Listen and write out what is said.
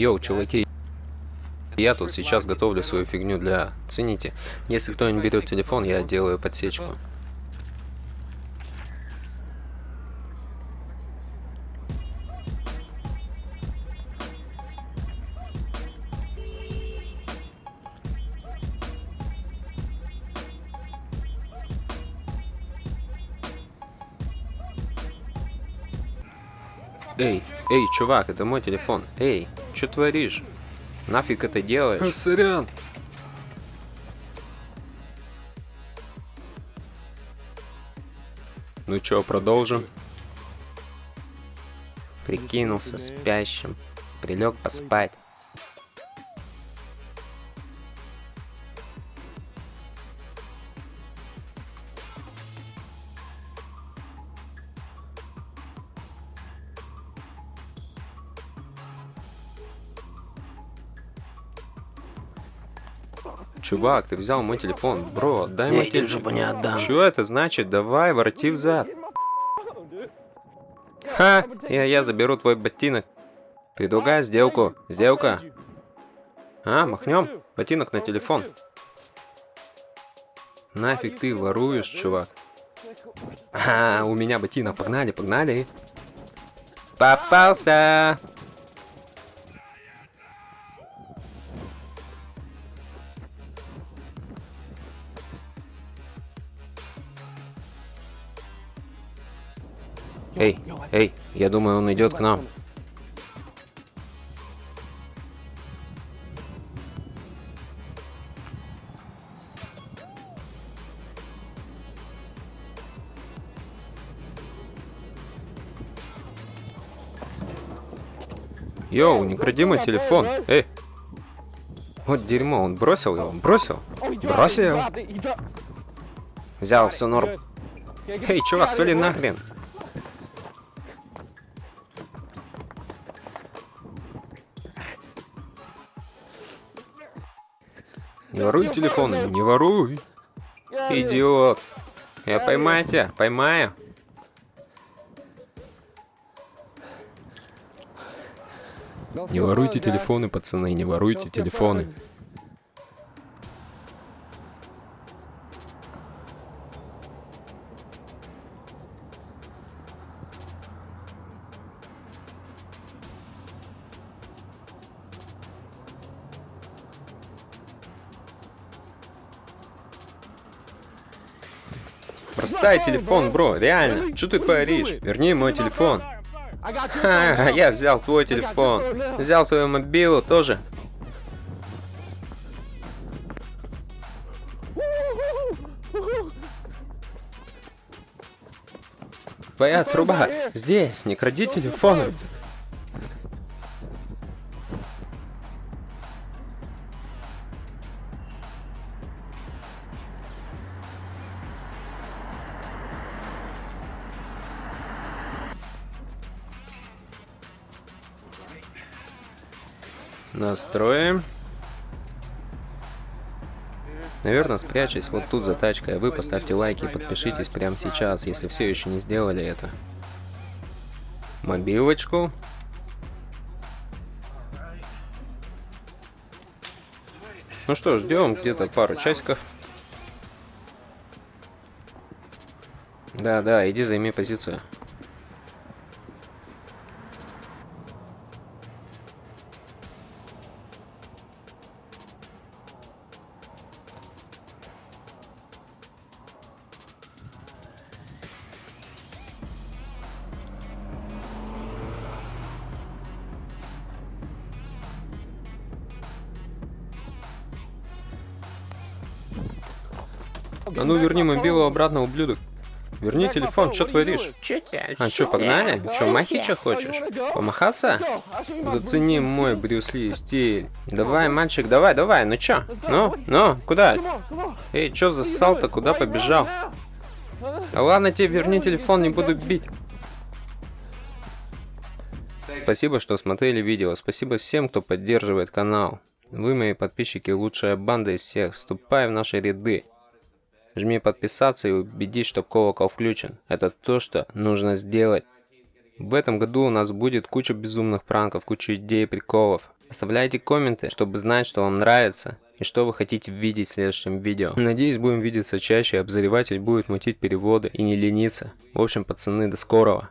Йоу, чуваки, я тут сейчас готовлю свою фигню для... Цените. Если кто не берет телефон, я делаю подсечку. Эй, эй, чувак, это мой телефон. Эй, что творишь? Нафиг это делаешь? Сорян. Ну чё, продолжим? Прикинулся спящим. Прилег поспать. Чувак, ты взял мой телефон. Бро, дай мой телефон. жопу не отдам. Что это значит? Давай, ворoti взад. Ха! Я, я заберу твой ботинок. Предлагаю сделку. Сделка. А, махнем? Ботинок на телефон. Нафиг ты воруешь, чувак? А, у меня ботинок. Погнали, погнали. Попался! Эй, эй, я думаю, он идет к нам. Йоу, не кради мой телефон. Эй. Вот дерьмо, он бросил его, бросил. Бросил. Взял, все норм. Эй, чувак, свали нахрен. Не воруй телефоны, не воруй. Идиот. Я поймаю тебя, поймаю. Не воруйте телефоны, пацаны, не воруйте телефоны. Бросай телефон, бро, реально. Что ты творишь? Верни мой телефон. Ха, я взял твой телефон. Взял твою мобилу тоже. Твоя труба здесь, не кради телефоны. Настроим. Наверное, спрячьтесь вот тут за тачкой, а вы поставьте лайки и подпишитесь прямо сейчас, если все еще не сделали это. Мобилочку. Ну что, ждем где-то пару часиков. Да, да, иди займи позицию. А ну верни мобилу обратно, ублюдок. Верни телефон, что творишь? А что, погнали? Что, махича хочешь? Помахаться? Зацени мой Брюс Ли стиль. Давай, мальчик, давай, давай, ну чё? Ну, ну, куда? Эй, чё засал-то, куда побежал? Да ладно тебе, верни телефон, не буду бить. Спасибо, что смотрели видео. Спасибо всем, кто поддерживает канал. Вы, мои подписчики, лучшая банда из всех. Вступай в наши ряды. Жми подписаться и убедись, что колокол включен. Это то, что нужно сделать. В этом году у нас будет куча безумных пранков, куча идей, приколов. Оставляйте комменты, чтобы знать, что вам нравится и что вы хотите видеть в следующем видео. Надеюсь, будем видеться чаще, обозреватель будет мутить переводы и не лениться. В общем, пацаны, до скорого.